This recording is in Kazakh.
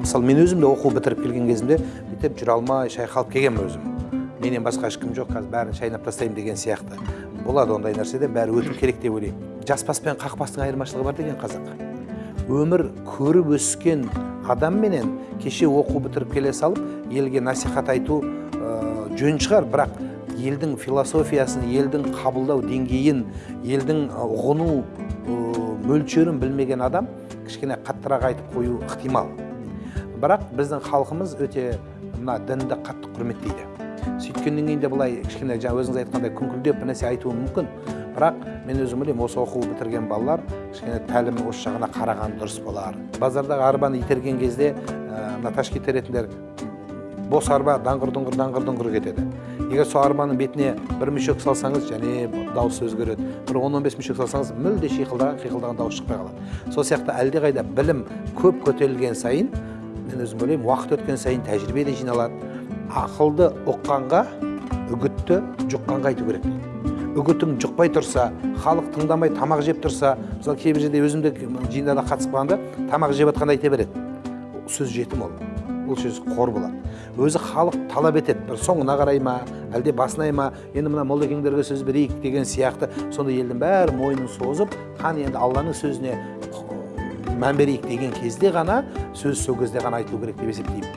мысалы мен өзім де оқу бітіріп келген кезімде бүйтіп жүре алмай шайқалып келгенмін өзім. Менен басқа ешкім жоқ қазір бәрін шайнап тастаймын деген сияқты. Болады ондай нәрседен бәрі өту керек деп ойлаймын. Жас бас пен қақ бастың айырмашылығы бар деген қазақ. Өмір көріп өскен адамменен кеше оқу бітіріп келе салып елге насихат айту ә, жөн шығар. Бірақ елдің философиясын елдің қабылдау деңгейін елдің ұғыну мөлшерін білмеген адам кішкене қаттырақ айтып қою ықтимал. Бірақ біздің халқымыз өте мына дінді қатты құрметтейді. Сөйткеннен кейін де былай кішкене жаңа өзіңіз айтқандай күңкілдеп бір нәрсе айтуы мүмкін. Бірақ мен өзім ойлаймын осы оқу бітірген балалар кішкене тәлімнің осы жағына қараған дұрыс болар. Базардағы арбаны итерген кезде мына ташки теретіндер бос арба даңғыр дұңғыр даңғыр дұңғыр кетеді. Егер сол арбаның бетіне бір мүшек салсаңыз және дауысы өзгереді. Бір он он бес мүшек салсаңыз мүлде шиқылдаған қиқылдаған дауыс шықпай қалады. Сол сияқты әлдеқайда білім көп көтерілген сайын мен өзім ойлаймын уақыт өткен сайын тәжірибе де жиналады. Ақылды ұққанға үгітті жұққанға айту керек. Үгітің жұқпай тұрса халық тыңдамай тамақ жеп тұрса мысалы кейбір жерде өзім де жиындарда қатысып қалғанда тамақ жеп жатқанда айта береді. Сөз жетім ол. Ол сөз қор болады. Өзі халық талап етеді. Бір соңына қарай ма әлде басына ма енді мына моллекеңдерге сөз берейік деген сияқты. Сонда елдің бәрі мойнын созып қан енді алланың сөзіне мән берейік деген кезде ғана сөз сол кезде ғана айтылу керек деп есептеймін